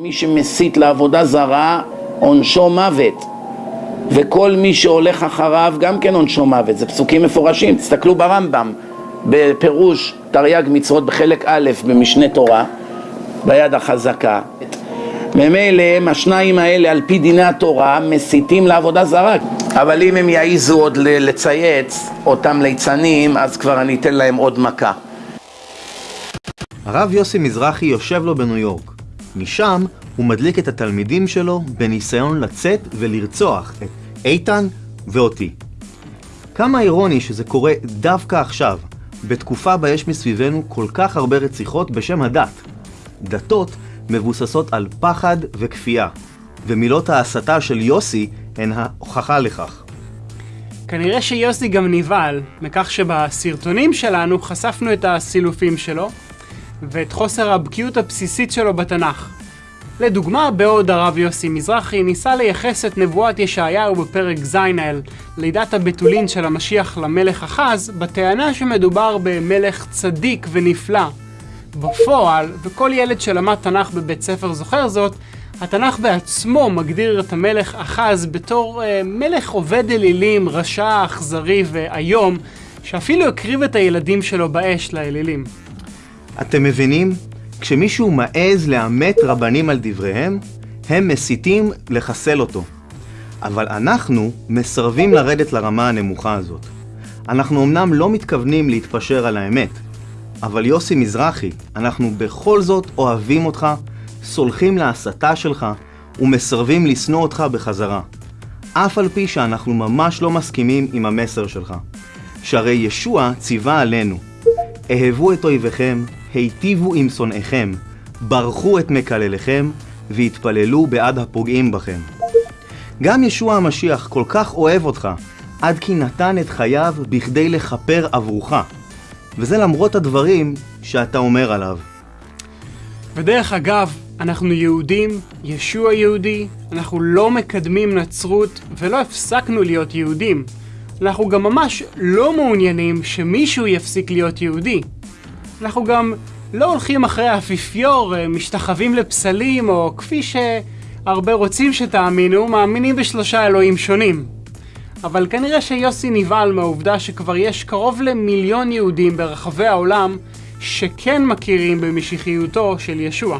מי שמסית לעבודה זרה, עונשו מוות. וכל מי שהולך אחריו, גם כן עונשו מוות. זה פסוקים מפורשים. תסתכלו ברמב"ם, בפירוש תרי"ג מצוות בחלק א' במשנה תורה, ביד החזקה. ממילא השניים האלה על פי דיני התורה מסיתים לעבודה זרה אבל אם הם יעיזו עוד לצייץ אותם ליצנים אז כבר אני אתן להם עוד מכה הרב יוסי מזרחי יושב לו בניו יורק משם הוא מדליק את התלמידים שלו בניסיון לצאת ולרצוח את איתן ואותי כמה אירוני שזה קורה דווקא עכשיו בתקופה בה יש מסביבנו כל כך הרבה רציחות בשם הדת דתות מבוססות על פחד וכפייה, ומילות ההסתה של יוסי הן ההוכחה לכך. כנראה שיוסי גם נבהל מכך שבסרטונים שלנו חשפנו את הסילופים שלו ואת חוסר הבקיאות הבסיסית שלו בתנ"ך. לדוגמה, בעוד הרב יוסי מזרחי ניסה לייחס את נבואת ישעיהו בפרק ז' על לידת הבתולין של המשיח למלך אחז, בטענה שמדובר במלך צדיק ונפלא, בפועל, וכל ילד שלמד תנ"ך בבית ספר זוכר זאת, התנ"ך בעצמו מגדיר את המלך אחז בתור אה, מלך עובד אלילים, רשע, אכזרי ואיום, שאפילו הקריב את הילדים שלו באש לאלילים. אתם מבינים? כשמישהו מעז לאמת רבנים על דבריהם, הם מסיתים לחסל אותו. אבל אנחנו מסרבים לרדת לרמה הנמוכה הזאת. אנחנו אמנם לא מתכוונים להתפשר על האמת, אבל יוסי מזרחי, אנחנו בכל זאת אוהבים אותך, סולחים להסתה שלך ומסרבים לשנוא אותך בחזרה. אף על פי שאנחנו ממש לא מסכימים עם המסר שלך. שהרי ישוע ציווה עלינו, אהבו את אויביכם, היטיבו עם שונאיכם, ברכו את מקלליכם, והתפללו בעד הפוגעים בכם. גם ישוע המשיח כל כך אוהב אותך, עד כי נתן את חייו בכדי לכפר עבורך. וזה למרות הדברים שאתה אומר עליו. ודרך אגב, אנחנו יהודים, ישוע יהודי, אנחנו לא מקדמים נצרות ולא הפסקנו להיות יהודים. אנחנו גם ממש לא מעוניינים שמישהו יפסיק להיות יהודי. אנחנו גם לא הולכים אחרי האפיפיור, משתחווים לפסלים, או כפי שהרבה רוצים שתאמינו, מאמינים בשלושה אלוהים שונים. אבל כנראה שיוסי נבהל מהעובדה שכבר יש קרוב למיליון יהודים ברחבי העולם שכן מכירים במשיחיותו של ישוע.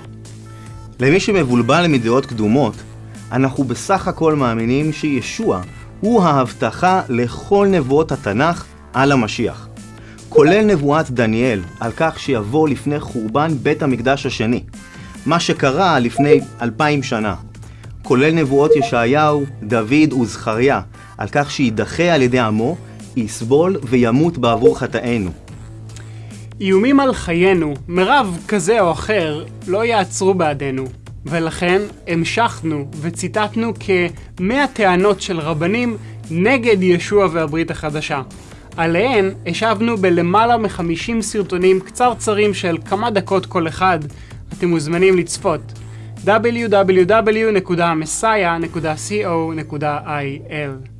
למי שמבולבל מדעות קדומות, אנחנו בסך הכל מאמינים שישוע הוא ההבטחה לכל נבואות התנ"ך על המשיח. כולל נבואת דניאל על כך שיבוא לפני חורבן בית המקדש השני, מה שקרה לפני אלפיים שנה. כולל נבואות ישעיהו, דוד וזכריה על כך שיידחה על ידי עמו, יסבול וימות בעבור חטאינו. איומים על חיינו, מרב כזה או אחר, לא יעצרו בעדנו, ולכן המשכנו וציטטנו כמאה טענות של רבנים נגד ישוע והברית החדשה. עליהן השבנו בלמעלה מחמישים סרטונים קצרצרים של כמה דקות כל אחד. אתם מוזמנים לצפות. www.messiah.co.il